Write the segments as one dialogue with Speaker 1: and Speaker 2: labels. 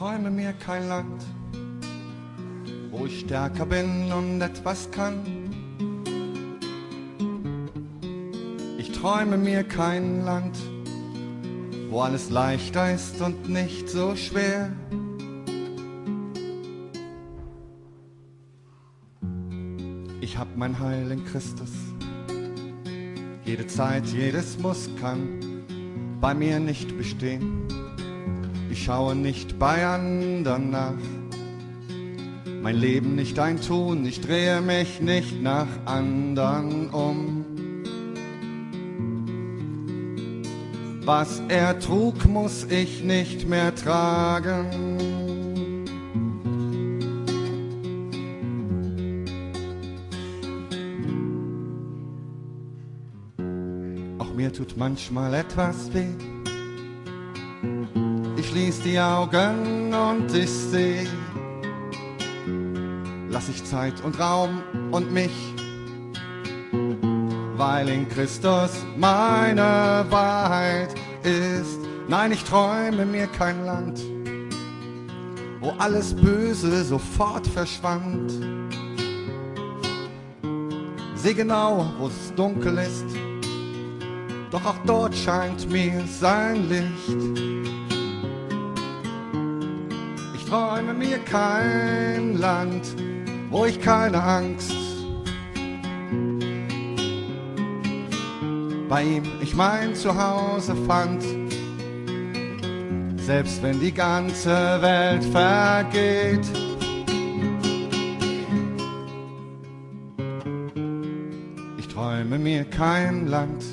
Speaker 1: träume mir kein Land, wo ich stärker bin und etwas kann. Ich träume mir kein Land, wo alles leichter ist und nicht so schwer. Ich hab mein Heil in Christus. Jede Zeit, jedes Muss kann bei mir nicht bestehen. Ich schaue nicht bei anderen nach. Mein Leben nicht ein Tun, ich drehe mich nicht nach anderen um. Was er trug, muss ich nicht mehr tragen. Auch mir tut manchmal etwas weh. Schließ die Augen und ich seh. Lass ich Zeit und Raum und mich, weil in Christus meine Wahrheit ist. Nein, ich träume mir kein Land, wo alles Böse sofort verschwand. Seh genau, wo es dunkel ist, doch auch dort scheint mir sein Licht. Ich träume mir kein Land, wo ich keine Angst bei ihm ich mein Zuhause fand. Selbst wenn die ganze Welt vergeht. Ich träume mir kein Land,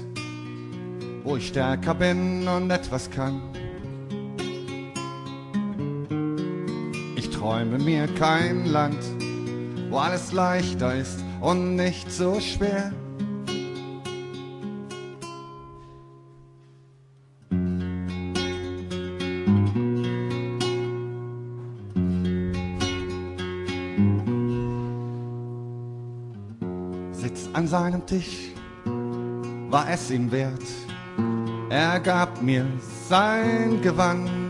Speaker 1: wo ich stärker bin und etwas kann. Träume mir kein Land, wo alles leichter ist und nicht so schwer. Sitz an seinem Tisch, war es ihm wert. Er gab mir sein Gewand,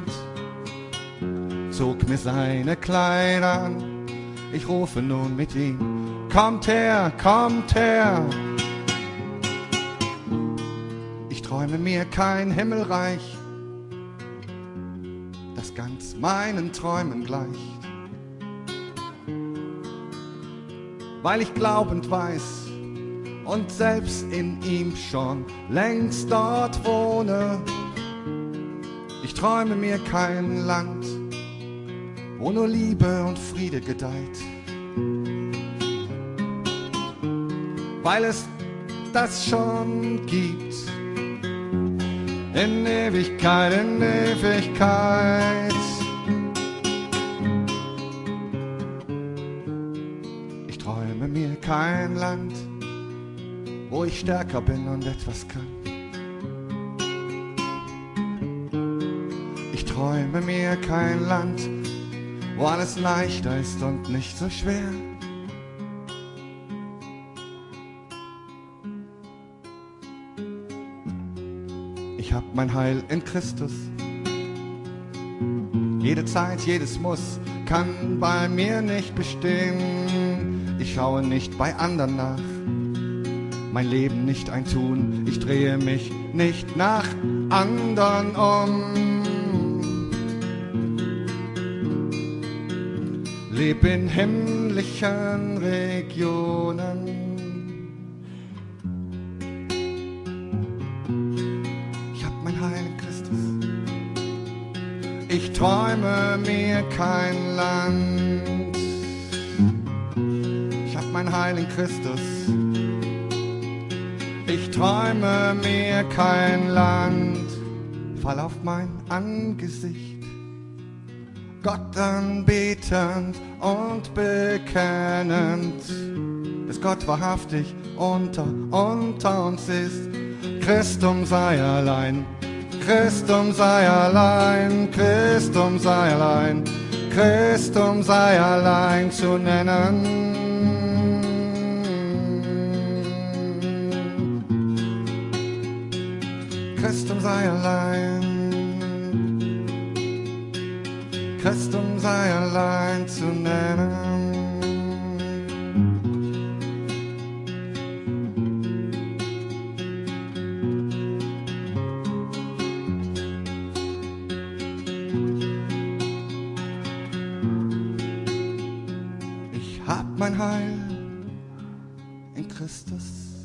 Speaker 1: zog mir seine Kleider an. Ich rufe nun mit ihm, kommt her, kommt her. Ich träume mir kein Himmelreich, das ganz meinen Träumen gleicht. Weil ich glaubend weiß und selbst in ihm schon längst dort wohne. Ich träume mir kein Land, wo nur Liebe und Friede gedeiht. Weil es das schon gibt. In Ewigkeit, in Ewigkeit. Ich träume mir kein Land, wo ich stärker bin und etwas kann. Ich träume mir kein Land, wo alles leichter ist und nicht so schwer. Ich hab mein Heil in Christus. Jede Zeit, jedes Muss kann bei mir nicht bestehen. Ich schaue nicht bei anderen nach. Mein Leben nicht ein Tun. Ich drehe mich nicht nach anderen um. Leb in himmlischen Regionen. Ich hab mein Heil in Christus. Ich träume mir kein Land. Ich hab mein Heil in Christus. Ich träume mir kein Land. Fall auf mein Angesicht. Gott anbetend und bekennend, dass Gott wahrhaftig unter, unter uns ist. Christum sei allein, Christum sei allein, Christum sei allein, Christum sei allein zu nennen. Christum sei allein. Christum sei allein zu nennen. Ich hab mein Heil in Christus.